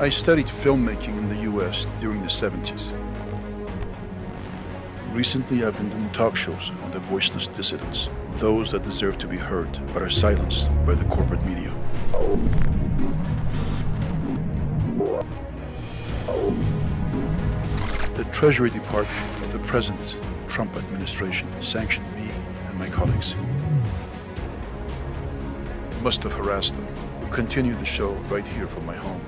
I studied filmmaking in the US during the 70s. Recently, I've been doing talk shows on the voiceless dissidents, those that deserve to be heard but are silenced by the corporate media. The Treasury Department of the present Trump administration sanctioned me and my colleagues. Must have harassed them. We'll continue the show right here from my home.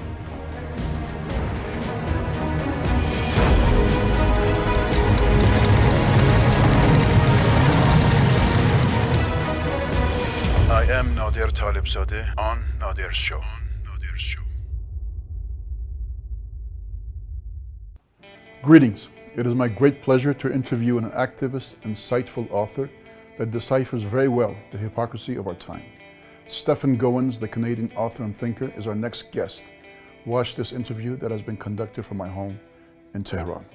Greetings. It is my great pleasure to interview an activist, insightful author that deciphers very well the hypocrisy of our time. Stephen Gowans, the Canadian author and thinker, is our next guest. Watch this interview that has been conducted from my home in Tehran.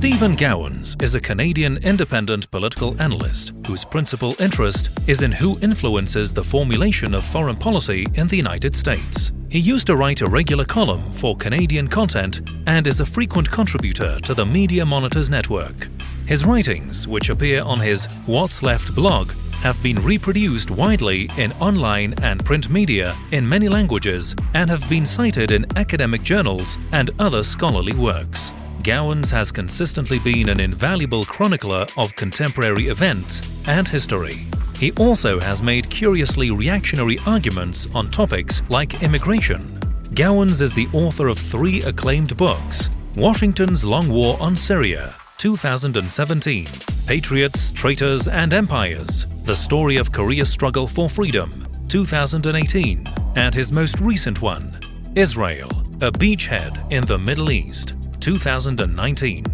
Stephen Gowans is a Canadian independent political analyst whose principal interest is in who influences the formulation of foreign policy in the United States. He used to write a regular column for Canadian content and is a frequent contributor to the Media Monitors network. His writings, which appear on his What's Left blog, have been reproduced widely in online and print media in many languages and have been cited in academic journals and other scholarly works. Gowans has consistently been an invaluable chronicler of contemporary events and history. He also has made curiously reactionary arguments on topics like immigration. Gowans is the author of three acclaimed books, Washington's Long War on Syria, 2017, Patriots, Traitors and Empires, The Story of Korea's Struggle for Freedom, 2018, and his most recent one, Israel, a beachhead in the Middle East, 2019.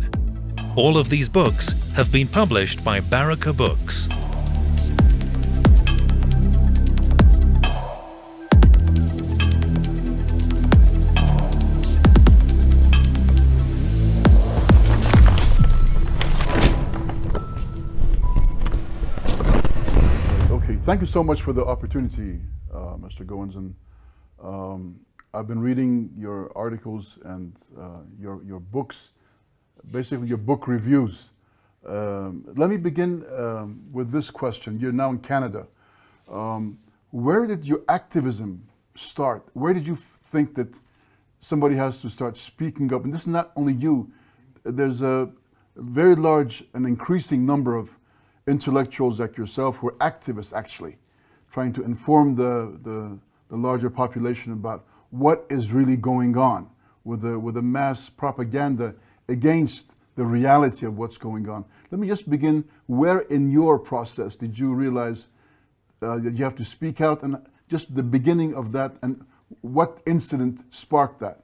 All of these books have been published by Baraka Books. Okay, thank you so much for the opportunity, uh, Mr. Gowans. And um, I've been reading your articles and uh, your, your books, basically your book reviews. Um, let me begin um, with this question. You're now in Canada. Um, where did your activism start? Where did you think that somebody has to start speaking up? And this is not only you. There's a very large and increasing number of intellectuals like yourself who are activists actually, trying to inform the, the, the larger population about what is really going on with the, with the mass propaganda against the reality of what's going on. Let me just begin, where in your process did you realize uh, that you have to speak out and just the beginning of that and what incident sparked that?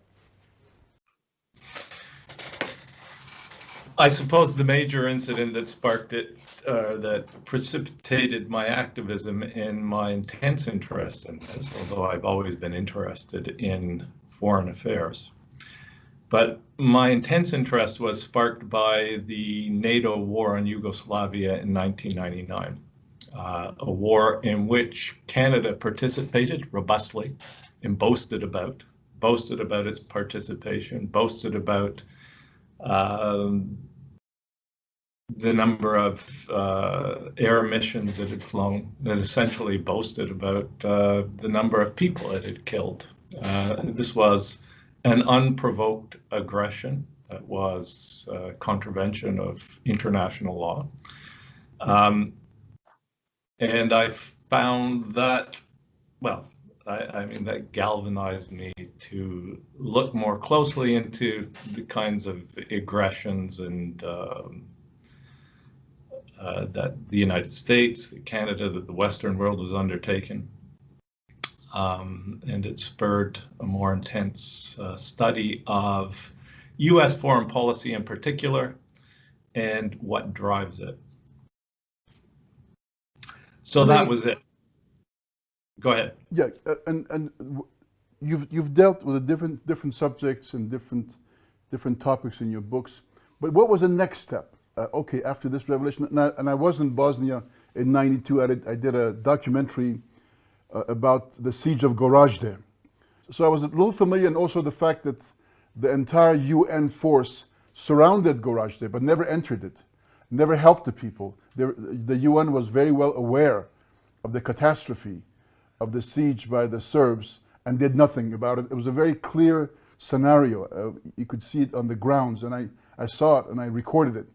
I suppose the major incident that sparked it, uh, that precipitated my activism and my intense interest in this, although I've always been interested in foreign affairs. But my intense interest was sparked by the NATO war on Yugoslavia in 1999, uh, a war in which Canada participated robustly and boasted about, boasted about its participation, boasted about um, the number of uh, air missions that had flown that essentially boasted about uh, the number of people it had killed. Uh, this was an unprovoked aggression that was uh, contravention of international law. Um, and I found that, well, I, I, mean, that galvanized me to look more closely into the kinds of aggressions and um, uh, that the United States, that Canada, that the Western world was undertaking. Um, and it spurred a more intense uh, study of U.S. foreign policy in particular and what drives it. So that was it. Go ahead. Yeah, uh, and and you've you've dealt with different different subjects and different different topics in your books. But what was the next step? Uh, okay, after this revelation, and I, and I, was in Bosnia in 92, I did, I did a documentary uh, about the siege of Gorazde. So I was a little familiar and also the fact that the entire UN force surrounded Gorazde but never entered it, never helped the people. The, the UN was very well aware of the catastrophe of the siege by the Serbs and did nothing about it. It was a very clear scenario. Uh, you could see it on the grounds, and I, I saw it and I recorded it.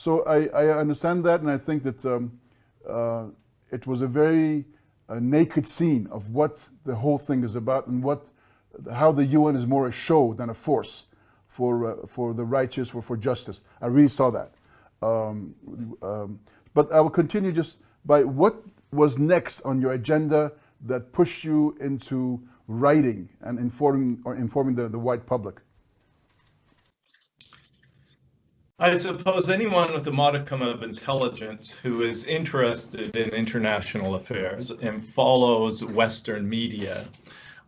So I, I understand that, and I think that um, uh, it was a very uh, naked scene of what the whole thing is about and what, how the UN is more a show than a force for, uh, for the righteous, for, for justice. I really saw that. Um, um, but I will continue just by what was next on your agenda that pushed you into writing and informing or informing the, the white public? I suppose anyone with a modicum of intelligence who is interested in international affairs and follows Western media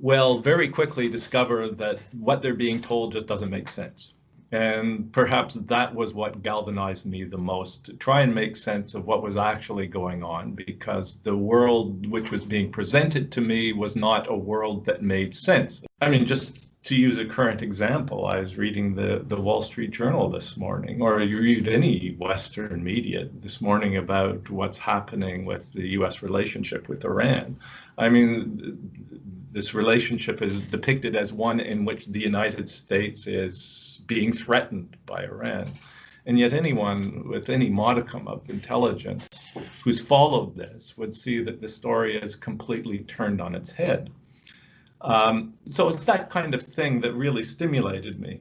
will very quickly discover that what they're being told just doesn't make sense. And perhaps that was what galvanized me the most to try and make sense of what was actually going on because the world which was being presented to me was not a world that made sense. I mean, just to use a current example, I was reading the, the Wall Street Journal this morning, or you read any Western media this morning about what's happening with the US relationship with Iran. I mean, this relationship is depicted as one in which the United States is being threatened by Iran. And yet anyone with any modicum of intelligence who's followed this would see that the story is completely turned on its head. Um, so it's that kind of thing that really stimulated me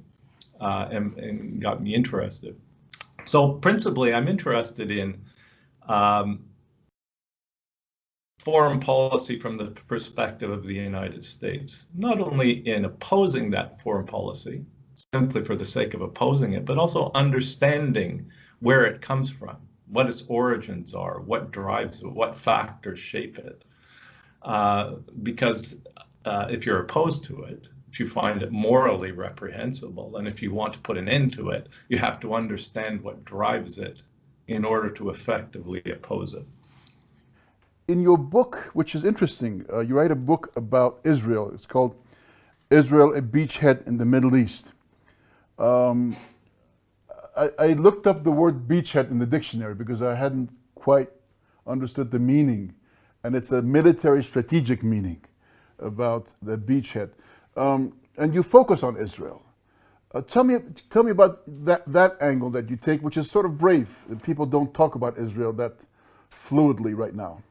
uh, and, and, got me interested. So principally, I'm interested in um, foreign policy from the perspective of the United States, not only in opposing that foreign policy, simply for the sake of opposing it, but also understanding where it comes from, what its origins are, what drives it, what factors shape it. Uh, because uh, if you're opposed to it, if you find it morally reprehensible, and if you want to put an end to it, you have to understand what drives it in order to effectively oppose it in your book, which is interesting, uh, you write a book about Israel. It's called Israel, a Beachhead in the Middle East. Um, I, I, looked up the word beachhead in the dictionary because I hadn't quite understood the meaning. And it's a military strategic meaning about the beachhead. Um, and you focus on Israel. Uh, tell me, tell me about that, that angle that you take, which is sort of brave. People don't talk about Israel that fluidly right now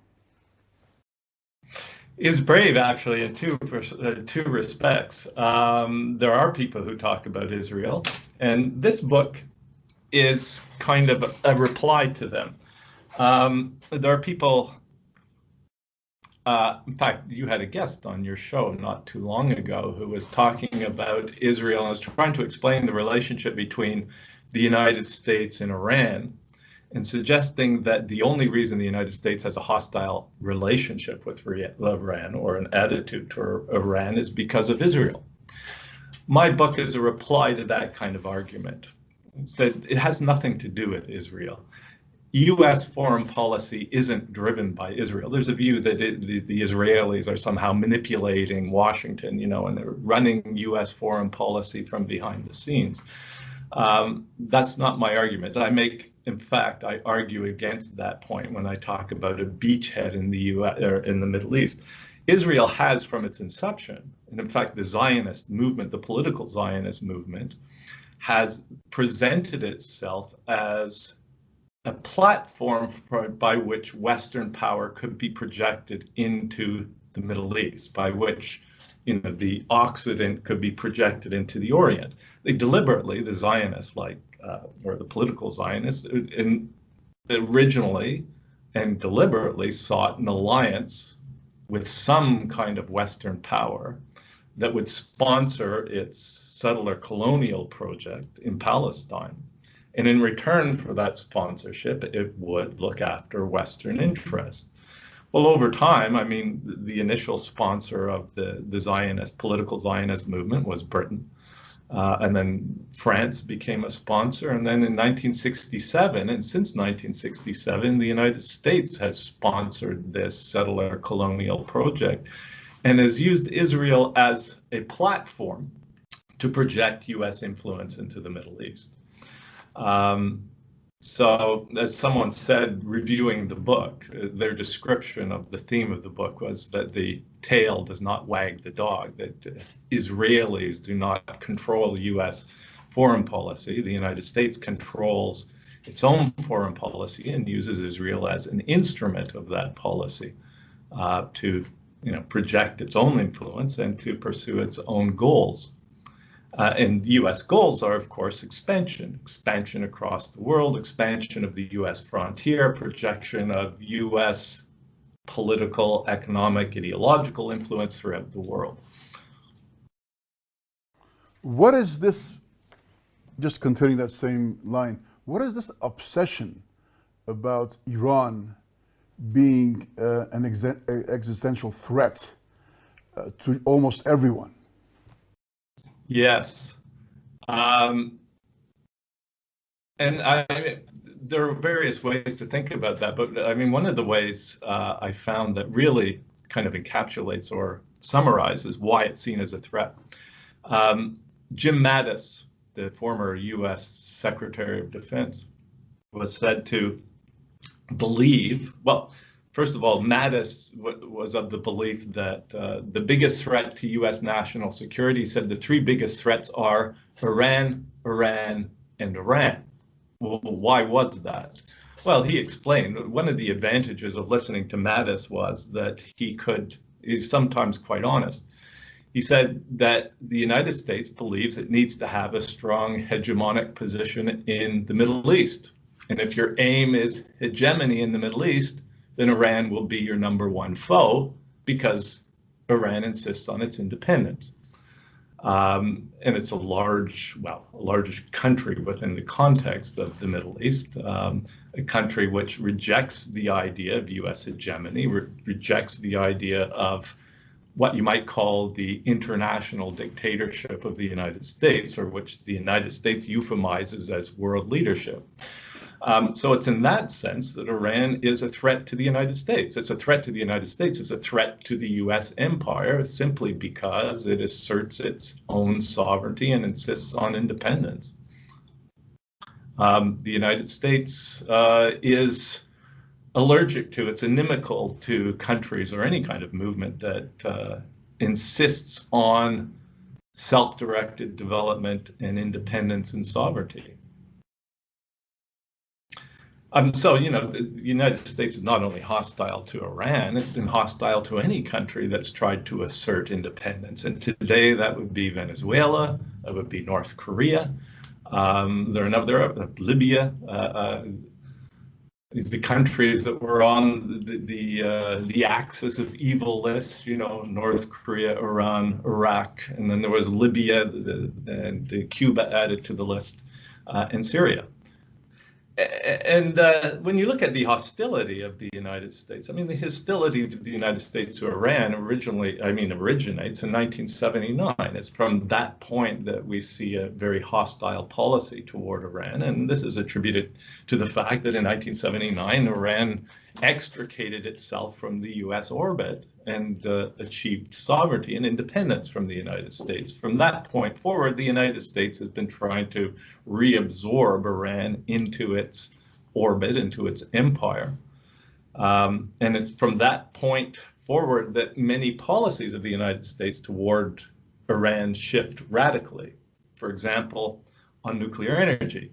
is brave actually in two uh, two respects. Um, there are people who talk about Israel, and this book is kind of a reply to them. Um, there are people. Uh, in fact, you had a guest on your show not too long ago who was talking about Israel and was trying to explain the relationship between the United States and Iran and suggesting that the only reason the United States has a hostile relationship with Iran or an attitude to Iran is because of Israel. My book is a reply to that kind of argument. It said it has nothing to do with Israel. U.S. foreign policy isn't driven by Israel. There's a view that it, the, the, Israelis are somehow manipulating Washington, you know, and they're running U.S. foreign policy from behind the scenes. Um, that's not my argument. I make in fact, I argue against that point when I talk about a beachhead in the US or in the Middle East. Israel has from its inception, and in fact, the Zionist movement, the political Zionist movement, has presented itself as a platform for, by which Western power could be projected into the Middle East, by which you know the Occident could be projected into the Orient. They deliberately, the Zionists, like uh, or the political Zionists, in, originally and deliberately sought an alliance with some kind of Western power that would sponsor its settler colonial project in Palestine. And in return for that sponsorship, it would look after Western interests. Well, over time, I mean, the initial sponsor of the, the Zionist, political Zionist movement was Britain. Uh, and then France became a sponsor. And then in 1967, and since 1967, the United States has sponsored this settler colonial project and has used Israel as a platform to project US influence into the Middle East. Um, so, as someone said, reviewing the book, uh, their description of the theme of the book was that the tail does not wag the dog, that uh, Israelis do not control US foreign policy. The United States controls its own foreign policy and uses Israel as an instrument of that policy uh, to you know, project its own influence and to pursue its own goals. Uh, and U.S. goals are, of course, expansion, expansion across the world, expansion of the U.S. frontier, projection of U.S. political, economic, ideological influence throughout the world. What is this, just continuing that same line, what is this obsession about Iran being uh, an existential threat uh, to almost everyone? Yes. Um, and I, there are various ways to think about that, but I mean, one of the ways uh, I found that really kind of encapsulates or summarizes why it's seen as a threat. Um, Jim Mattis, the former U.S. Secretary of Defense, was said to believe, well, First of all, Mattis was of the belief that uh, the biggest threat to U.S. national security said the three biggest threats are Iran, Iran, and Iran. Well, why was that? Well, he explained one of the advantages of listening to Mattis was that he could, he's sometimes quite honest. He said that the United States believes it needs to have a strong hegemonic position in the Middle East. And if your aim is hegemony in the Middle East, then Iran will be your number one foe because Iran insists on its independence. Um, and it's a large, well, a large country within the context of the Middle East, um, a country which rejects the idea of U.S. hegemony, re rejects the idea of what you might call the international dictatorship of the United States, or which the United States euphemizes as world leadership. Um, so it's in that sense that Iran is a threat to the United States. It's a threat to the United States. It's a threat to the U.S. empire simply because it asserts its own sovereignty and insists on independence. Um, the United States uh, is allergic to, it's inimical to countries or any kind of movement that uh, insists on self-directed development and independence and sovereignty. Um, so, you know, the United States is not only hostile to Iran, it's been hostile to any country that's tried to assert independence. And today that would be Venezuela, that would be North Korea. Um, there are another, uh, Libya, uh, uh, the countries that were on the the, uh, the axis of evil list, you know, North Korea, Iran, Iraq, and then there was Libya the, and Cuba added to the list, uh, and Syria and uh, when you look at the hostility of the United States, I mean, the hostility of the United States to Iran originally, I mean, originates in 1979. It's from that point that we see a very hostile policy toward Iran. And this is attributed to the fact that in 1979, Iran extricated itself from the US orbit and uh, achieved sovereignty and independence from the United States. From that point forward, the United States has been trying to reabsorb Iran into its orbit, into its empire. Um, and it's from that point forward that many policies of the United States toward Iran shift radically. For example, on nuclear energy.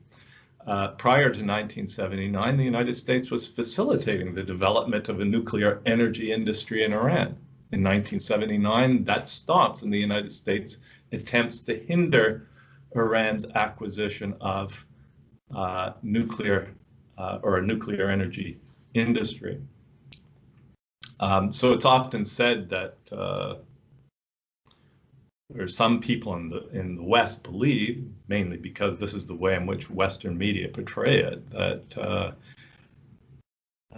Uh, prior to 1979, the United States was facilitating the development of a nuclear energy industry in Iran. In 1979, that stops and the United States attempts to hinder Iran's acquisition of uh, nuclear uh, or a nuclear energy industry. Um, so it's often said that uh, or some people in the in the West believe, mainly because this is the way in which Western media portray it, that uh,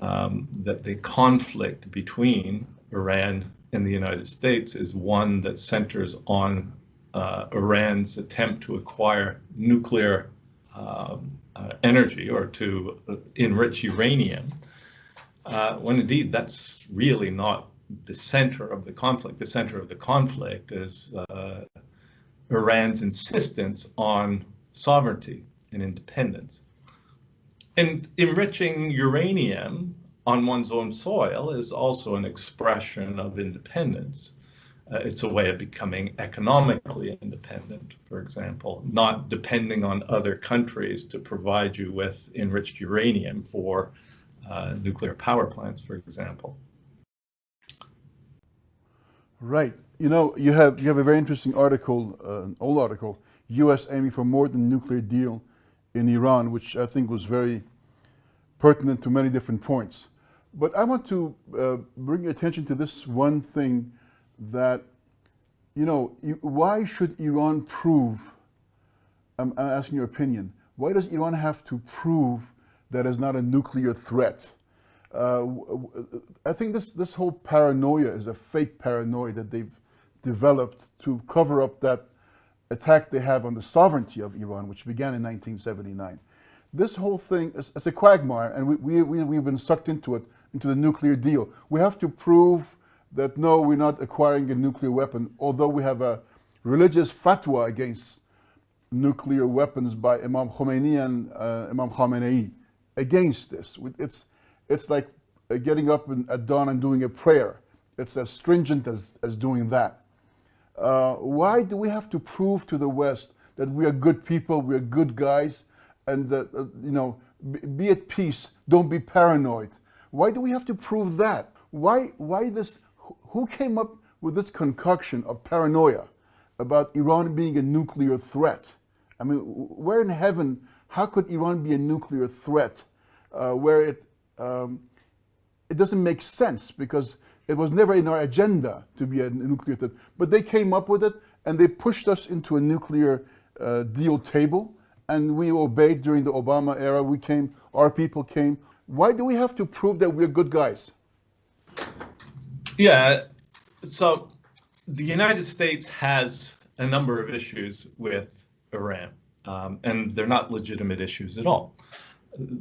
um, that the conflict between Iran and the United States is one that centers on uh, Iran's attempt to acquire nuclear um, uh, energy or to enrich uranium, uh, when indeed that's really not the center of the conflict. The center of the conflict is uh, Iran's insistence on sovereignty and independence. And enriching uranium on one's own soil is also an expression of independence. Uh, it's a way of becoming economically independent, for example, not depending on other countries to provide you with enriched uranium for uh, nuclear power plants, for example. Right. You know, you have you have a very interesting article, uh, an old article, U.S. aiming for more than nuclear deal in Iran, which I think was very pertinent to many different points. But I want to uh, bring your attention to this one thing that, you know, why should Iran prove, I'm, I'm asking your opinion, why does Iran have to prove that it's not a nuclear threat? Uh, I think this, this whole paranoia is a fake paranoia that they've developed to cover up that attack they have on the sovereignty of Iran, which began in 1979. This whole thing is, is a quagmire, and we, we, we, we've been sucked into it, into the nuclear deal. We have to prove that no, we're not acquiring a nuclear weapon, although we have a religious fatwa against nuclear weapons by Imam Khomeini and uh, Imam Khamenei against this. It's, it's like getting up at dawn and doing a prayer. It's as stringent as, as doing that. Uh, why do we have to prove to the West that we are good people, we are good guys, and that, uh, you know, be, at peace, don't be paranoid? Why do we have to prove that? Why, why this who came up with this concoction of paranoia about Iran being a nuclear threat? I mean, where in heaven, how could Iran be a nuclear threat uh, where it, um, it doesn't make sense because it was never in our agenda to be a nuclear threat. But they came up with it and they pushed us into a nuclear uh, deal table and we obeyed during the Obama era. We came, our people came. Why do we have to prove that we're good guys? Yeah, so the United States has a number of issues with Iran, um, and they're not legitimate issues at all.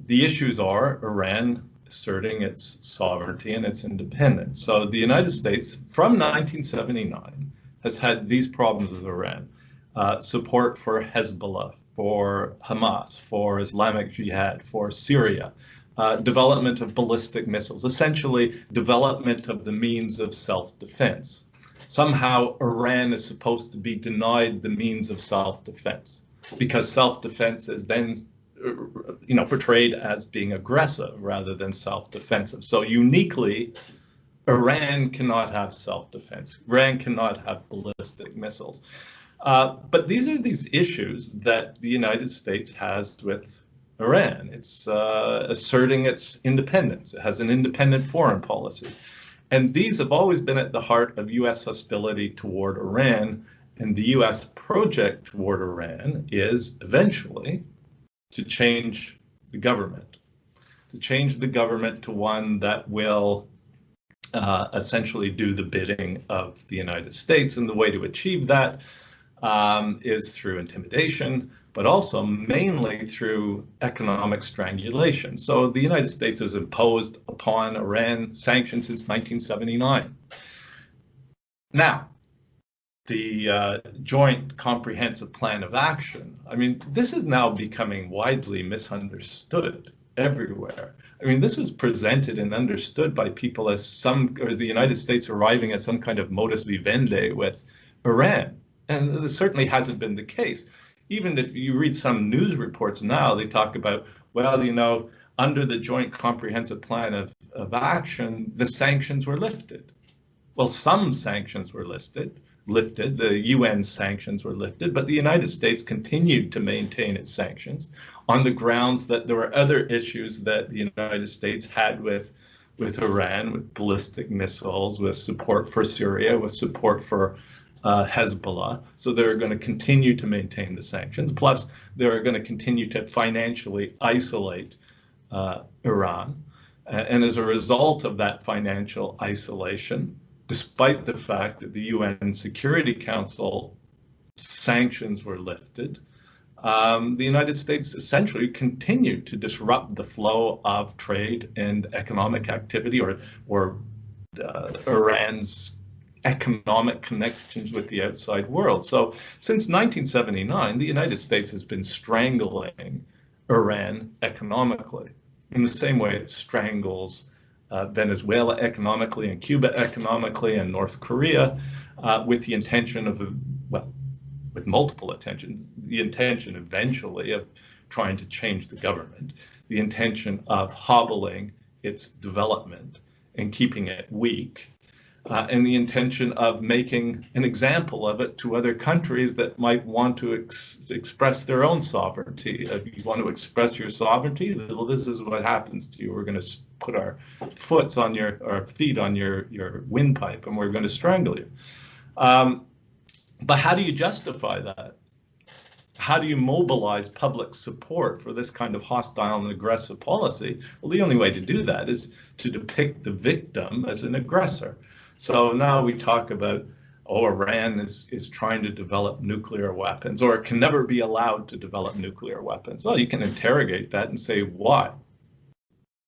The issues are Iran asserting its sovereignty and its independence. So the United States, from 1979, has had these problems with Iran. Uh, support for Hezbollah, for Hamas, for Islamic Jihad, for Syria, uh, development of ballistic missiles, essentially development of the means of self-defense. Somehow Iran is supposed to be denied the means of self-defense because self-defense is then you know portrayed as being aggressive rather than self-defensive. So uniquely Iran cannot have self-defense. Iran cannot have ballistic missiles. Uh, but these are these issues that the United States has with Iran. It's uh, asserting its independence. It has an independent foreign policy. And these have always been at the heart of U.S. hostility toward Iran. And the U.S. project toward Iran is eventually to change the government, to change the government to one that will uh, essentially do the bidding of the United States. And the way to achieve that um, is through intimidation, but also mainly through economic strangulation. So the United States has imposed upon Iran sanctions since 1979. Now, the uh, Joint Comprehensive Plan of Action, I mean, this is now becoming widely misunderstood everywhere. I mean, this was presented and understood by people as some, or the United States arriving at some kind of modus vivendi with Iran. And this certainly hasn't been the case even if you read some news reports now, they talk about, well, you know, under the Joint Comprehensive Plan of, of Action, the sanctions were lifted. Well, some sanctions were listed, lifted, the UN sanctions were lifted, but the United States continued to maintain its sanctions on the grounds that there were other issues that the United States had with with Iran, with ballistic missiles, with support for Syria, with support for uh, Hezbollah. So they're going to continue to maintain the sanctions. Plus, they're going to continue to financially isolate uh, Iran. And as a result of that financial isolation, despite the fact that the UN Security Council sanctions were lifted, um, the United States essentially continued to disrupt the flow of trade and economic activity or, or uh, Iran's economic connections with the outside world. So since 1979, the United States has been strangling Iran economically in the same way it strangles uh, Venezuela economically and Cuba economically and North Korea uh, with the intention of, well, with multiple intentions, the intention eventually of trying to change the government, the intention of hobbling its development and keeping it weak, uh, and the intention of making an example of it to other countries that might want to ex express their own sovereignty. If you want to express your sovereignty, well, this is what happens to you. We're going to put our foots on your, our feet on your, your windpipe, and we're going to strangle you. Um, but how do you justify that? How do you mobilize public support for this kind of hostile and aggressive policy? Well, the only way to do that is to depict the victim as an aggressor. So now we talk about, oh, Iran is, is trying to develop nuclear weapons, or it can never be allowed to develop nuclear weapons. Well, you can interrogate that and say, why?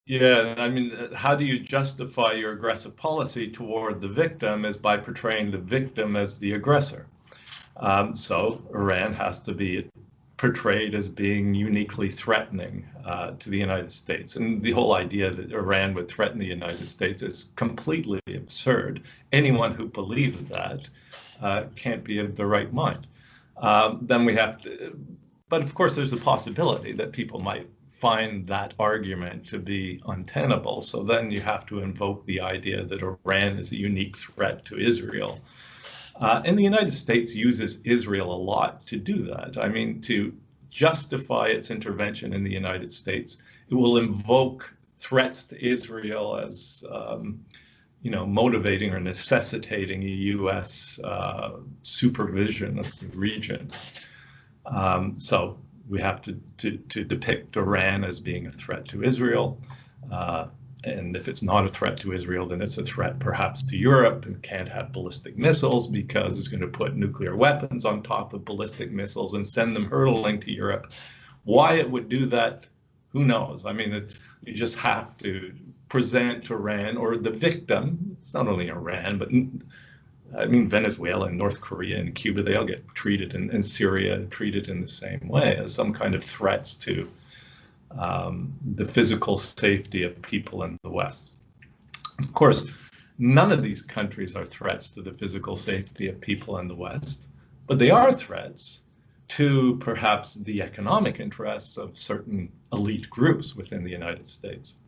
Yeah, I mean, how do you justify your aggressive policy toward the victim is by portraying the victim as the aggressor. Um, so Iran has to be portrayed as being uniquely threatening uh, to the United States. And the whole idea that Iran would threaten the United States is completely absurd. Anyone who believes that uh, can't be of the right mind. Um, then we have to, but of course there's a possibility that people might find that argument to be untenable. So then you have to invoke the idea that Iran is a unique threat to Israel. Uh, and the United States uses Israel a lot to do that. I mean, to justify its intervention in the United States, it will invoke threats to Israel as, um, you know, motivating or necessitating a U.S. Uh, supervision of the region. Um, so we have to, to, to, depict Iran as being a threat to Israel. Uh, and if it's not a threat to Israel, then it's a threat perhaps to Europe and can't have ballistic missiles because it's going to put nuclear weapons on top of ballistic missiles and send them hurtling to Europe. Why it would do that, who knows? I mean, you just have to present to Iran or the victim. It's not only Iran, but I mean, Venezuela and North Korea and Cuba, they all get treated, and, and Syria treated in the same way as some kind of threats to um, the physical safety of people in the West. Of course, none of these countries are threats to the physical safety of people in the West, but they are threats to perhaps the economic interests of certain elite groups within the United States.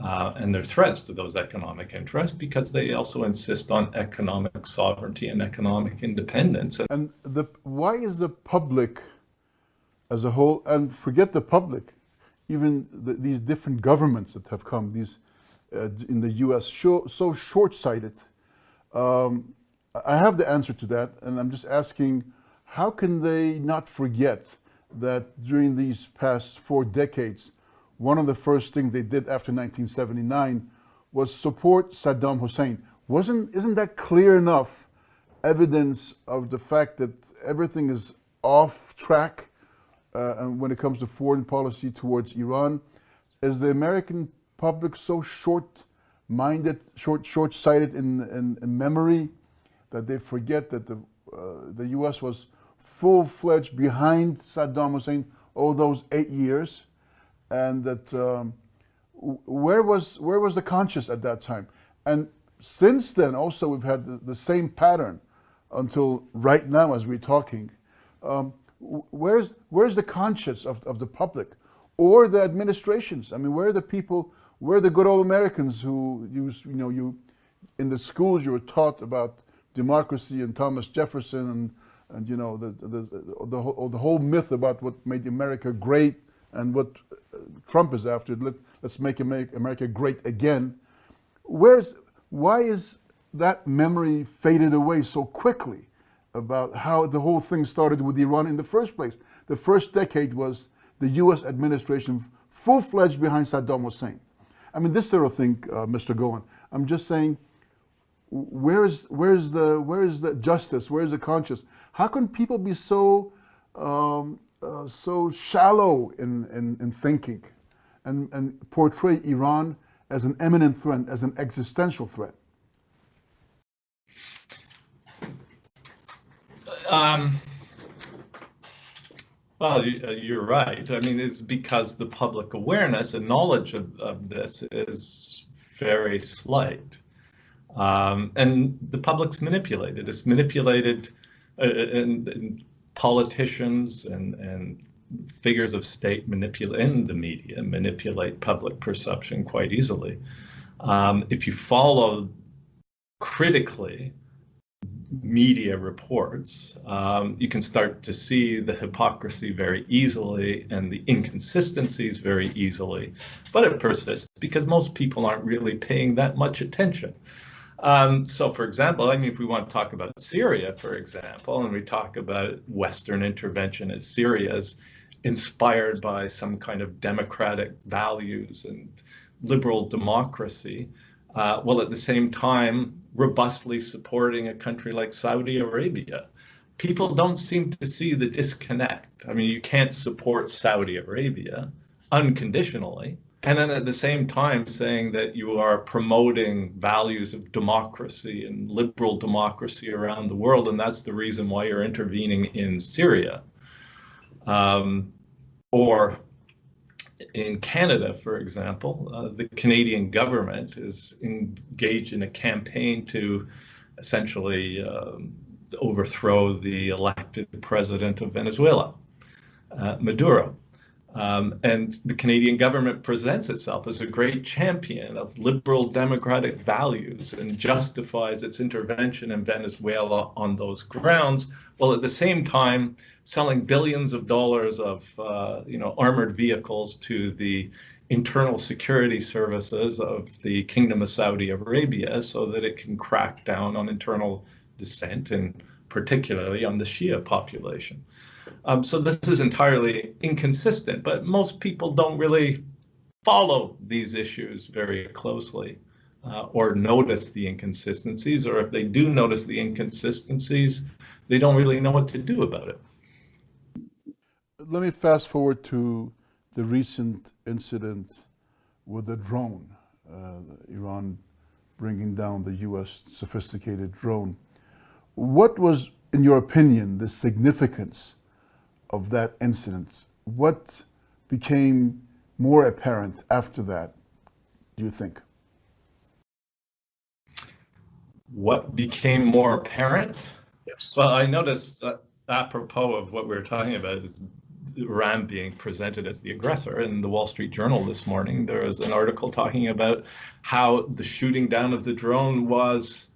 Uh, and they're threats to those economic interests because they also insist on economic sovereignty and economic independence. And the, why is the public as a whole, and forget the public, even the, these different governments that have come, these uh, in the U.S., so, so short-sighted. Um, I have the answer to that, and I'm just asking, how can they not forget that during these past four decades, one of the first things they did after 1979 was support Saddam Hussein. Wasn't, isn't that clear enough evidence of the fact that everything is off track uh, when it comes to foreign policy towards Iran. Is the American public so short-minded, short, short-sighted in, in, in, memory that they forget that the, uh, the U.S. was full-fledged behind Saddam Hussein all those eight years, and that um, where was where was the conscience at that time? And since then, also we've had the, the same pattern until right now as we're talking. Um, where's where's the conscience of, of the public or the administrations? I mean, where are the people, where are the good old Americans who use, you know, you, in the schools you were taught about democracy and Thomas Jefferson and, and you know, the, the, the, the, whole, the whole myth about what made America great and what uh, Trump is after, Let, let's make America great again. Where's, why is that memory faded away so quickly? About how the whole thing started with Iran in the first place. The first decade was the US administration full-fledged behind Saddam Hussein. I mean, this sort of thing, uh, Mr. Gowan, I'm just saying, where is where is the where is the justice? Where is the conscience? How can people be so um, uh, so shallow in, in, in thinking and, and portray Iran as an imminent threat, as an existential threat? Um, well, uh, you're right. I mean, it's because the public awareness and knowledge of, of this is very slight. Um, and the public's manipulated. It's manipulated uh, and, and politicians and, and figures of state manipulate in the media manipulate public perception quite easily. Um, if you follow critically media reports, um, you can start to see the hypocrisy very easily and the inconsistencies very easily, but it persists because most people aren't really paying that much attention. Um, so, for example, I mean, if we want to talk about Syria, for example, and we talk about Western intervention as Syria's inspired by some kind of democratic values and liberal democracy, uh, while at the same time robustly supporting a country like Saudi Arabia. People don't seem to see the disconnect. I mean, you can't support Saudi Arabia unconditionally. And then at the same time saying that you are promoting values of democracy and liberal democracy around the world, and that's the reason why you're intervening in Syria. Um, or in Canada, for example, uh, the Canadian government is engaged in a campaign to essentially um, overthrow the elected president of Venezuela, uh, Maduro. Um, and the Canadian government presents itself as a great champion of liberal democratic values and justifies its intervention in Venezuela on those grounds, while at the same time selling billions of dollars of uh, you know armored vehicles to the internal security services of the Kingdom of Saudi Arabia so that it can crack down on internal dissent and particularly on the Shia population. Um, so this is entirely inconsistent, but most people don't really follow these issues very closely uh, or notice the inconsistencies, or if they do notice the inconsistencies, they don't really know what to do about it. Let me fast forward to the recent incident with the drone, uh, Iran bringing down the U.S. sophisticated drone. What was, in your opinion, the significance of that incident, what became more apparent after that, do you think? What became more apparent? Yes. Well, I noticed apropos of what we are talking about is Iran being presented as the aggressor. In the Wall Street Journal this morning, there was an article talking about how the shooting down of the drone was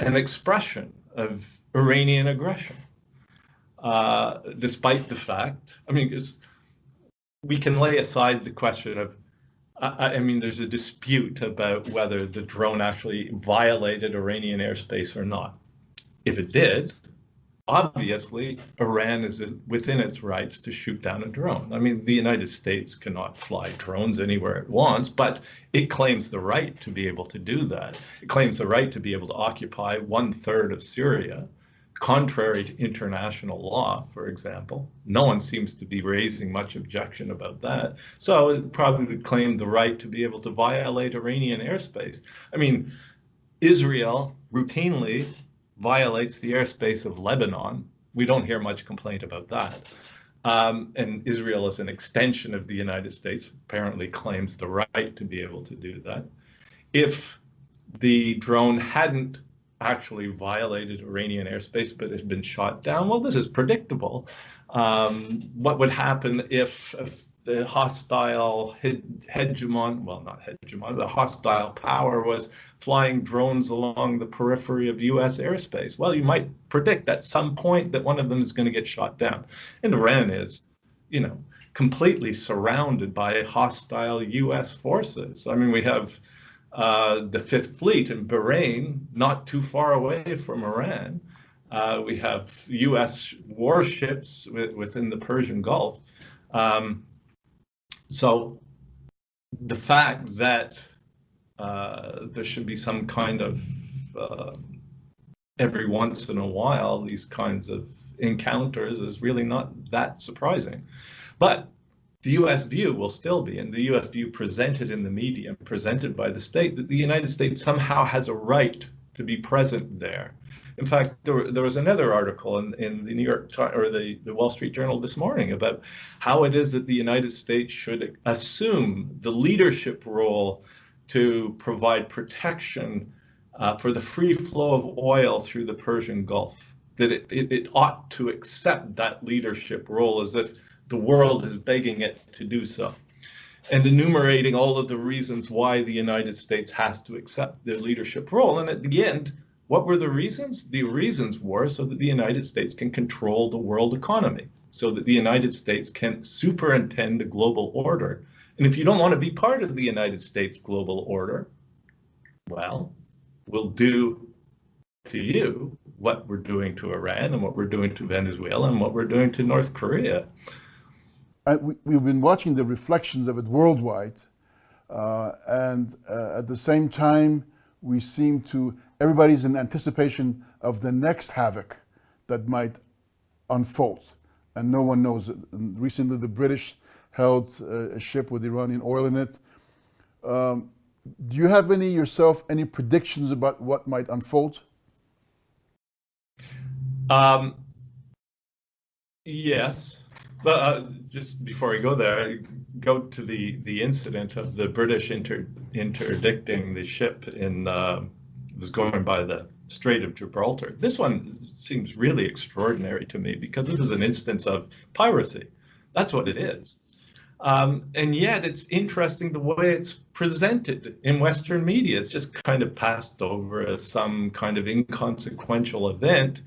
an expression of Iranian aggression uh, despite the fact, I mean, we can lay aside the question of, I, mean, there's a dispute about whether the drone actually violated Iranian airspace or not. If it did, obviously Iran is within its rights to shoot down a drone. I mean, the United States cannot fly drones anywhere it wants, but it claims the right to be able to do that. It claims the right to be able to occupy one third of Syria contrary to international law, for example. No one seems to be raising much objection about that. So it probably claimed the right to be able to violate Iranian airspace. I mean, Israel routinely violates the airspace of Lebanon. We don't hear much complaint about that. Um, and Israel, as an extension of the United States, apparently claims the right to be able to do that. If the drone hadn't actually violated Iranian airspace but had been shot down. Well, this is predictable. Um, what would happen if, if the hostile hegemon, well, not hegemon, the hostile power was flying drones along the periphery of US airspace? Well, you might predict at some point that one of them is going to get shot down. And Iran is, you know, completely surrounded by hostile US forces. I mean, we have uh, the Fifth Fleet in Bahrain, not too far away from Iran. Uh, we have U.S. warships within the Persian Gulf. Um, so the fact that uh, there should be some kind of um, every once in a while these kinds of encounters is really not that surprising. But the US view will still be, and the US view presented in the media, presented by the state, that the United States somehow has a right to be present there. In fact, there, there was another article in, in the New York Times or the, the Wall Street Journal this morning about how it is that the United States should assume the leadership role to provide protection uh, for the free flow of oil through the Persian Gulf. That it, it, it ought to accept that leadership role as if the world is begging it to do so and enumerating all of the reasons why the United States has to accept their leadership role. And at the end, what were the reasons? The reasons were so that the United States can control the world economy, so that the United States can superintend the global order. And if you don't want to be part of the United States global order, well, we'll do to you what we're doing to Iran and what we're doing to Venezuela and what we're doing to North Korea we, have been watching the reflections of it worldwide, uh, and uh, at the same time, we seem to, everybody's in anticipation of the next havoc that might unfold, and no one knows recently, the British held uh, a ship with Iranian oil in it. Um, do you have any yourself, any predictions about what might unfold? Um, yes. But uh, just before I go there, I go to the the incident of the British inter, interdicting the ship in uh, was going by the Strait of Gibraltar. This one seems really extraordinary to me because this is an instance of piracy. That's what it is. Um, and yet it's interesting the way it's presented in Western media. It's just kind of passed over as some kind of inconsequential event.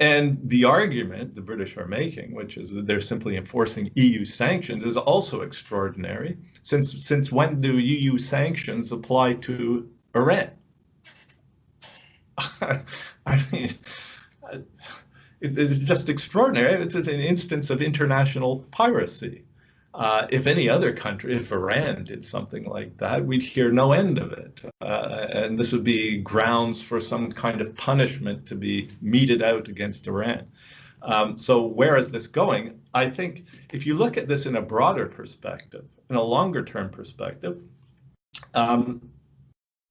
And the argument the British are making, which is that they're simply enforcing EU sanctions, is also extraordinary. Since, since when do EU sanctions apply to Iran? I mean, it's just extraordinary. It's an instance of international piracy. Uh, if any other country, if Iran did something like that, we'd hear no end of it. Uh, and this would be grounds for some kind of punishment to be meted out against Iran. Um, so where is this going? I think if you look at this in a broader perspective, in a longer term perspective, um,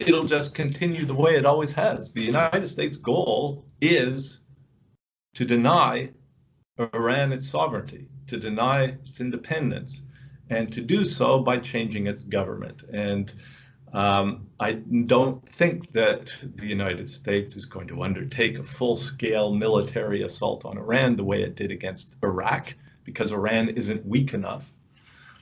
it'll just continue the way it always has. The United States goal is to deny Iran its sovereignty to deny its independence and to do so by changing its government. And um, I don't think that the United States is going to undertake a full-scale military assault on Iran the way it did against Iraq, because Iran isn't weak enough.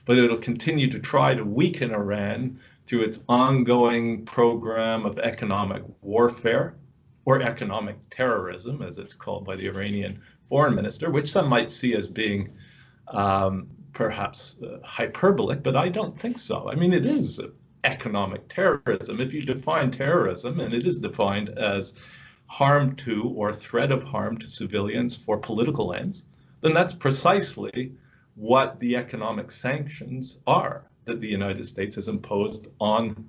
But it'll continue to try to weaken Iran through its ongoing program of economic warfare, or economic terrorism, as it's called by the Iranian foreign minister, which some might see as being um, perhaps uh, hyperbolic, but I don't think so. I mean, it is economic terrorism. If you define terrorism, and it is defined as harm to or threat of harm to civilians for political ends, then that's precisely what the economic sanctions are that the United States has imposed on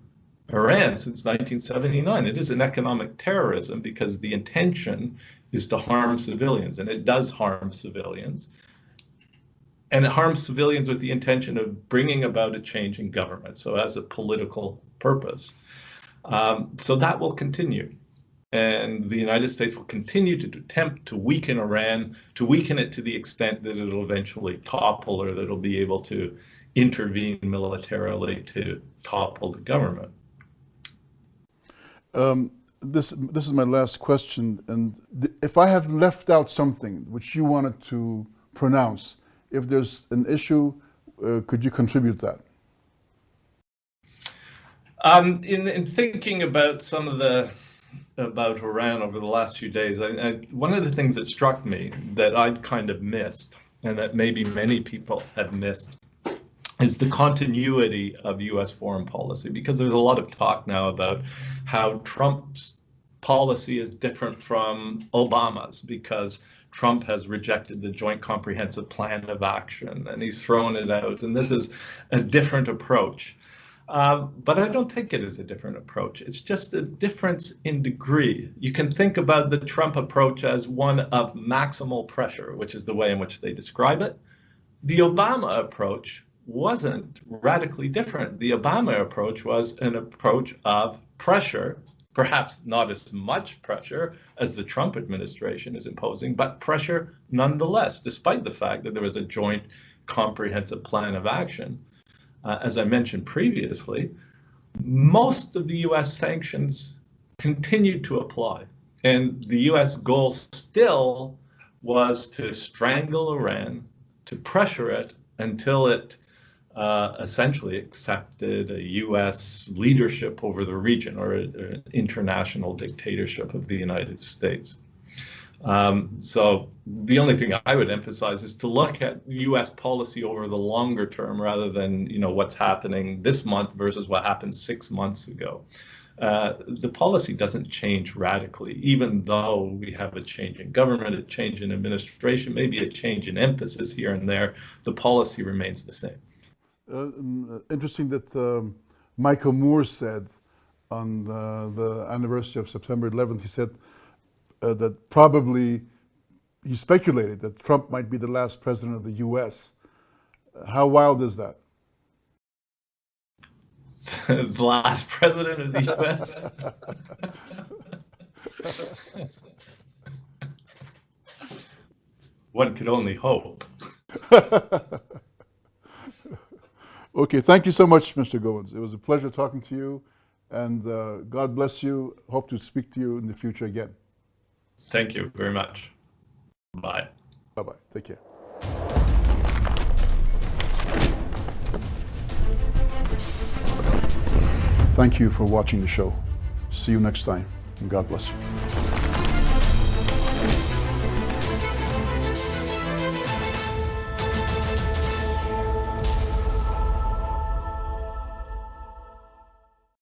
Iran since 1979. It is an economic terrorism because the intention is to harm civilians, and it does harm civilians and it harms civilians with the intention of bringing about a change in government, so as a political purpose. Um, so that will continue. And the United States will continue to attempt to weaken Iran, to weaken it to the extent that it'll eventually topple or that it'll be able to intervene militarily to topple the government. Um, this this is my last question, and if I have left out something which you wanted to pronounce, if there's an issue, uh, could you contribute that? Um, in, in thinking about some of the about Iran over the last few days, I, I, one of the things that struck me that I'd kind of missed, and that maybe many people have missed, is the continuity of U.S. foreign policy. Because there's a lot of talk now about how Trump's policy is different from Obama's, because Trump has rejected the Joint Comprehensive Plan of Action and he's thrown it out. And this is a different approach. Um, but I don't think it is a different approach. It's just a difference in degree. You can think about the Trump approach as one of maximal pressure, which is the way in which they describe it. The Obama approach wasn't radically different. The Obama approach was an approach of pressure, perhaps not as much pressure as the Trump administration is imposing, but pressure nonetheless, despite the fact that there was a joint comprehensive plan of action uh, as I mentioned previously, most of the US sanctions continued to apply. And the US goal still was to strangle Iran, to pressure it until it uh, essentially accepted a US leadership over the region or an international dictatorship of the United States. Um, so the only thing I would emphasize is to look at U.S. policy over the longer term rather than you know what's happening this month versus what happened six months ago. Uh, the policy doesn't change radically, even though we have a change in government, a change in administration, maybe a change in emphasis here and there. The policy remains the same. Uh, um, interesting that um, Michael Moore said on the, the anniversary of September 11th, he said uh, that probably he speculated that Trump might be the last president of the U.S. How wild is that? the last president of the U.S. One could only hope. Okay, thank you so much, Mr. Gowans. It was a pleasure talking to you, and uh, God bless you. Hope to speak to you in the future again. Thank you very much. Bye. Bye-bye. Take care. Thank you for watching the show. See you next time, and God bless you.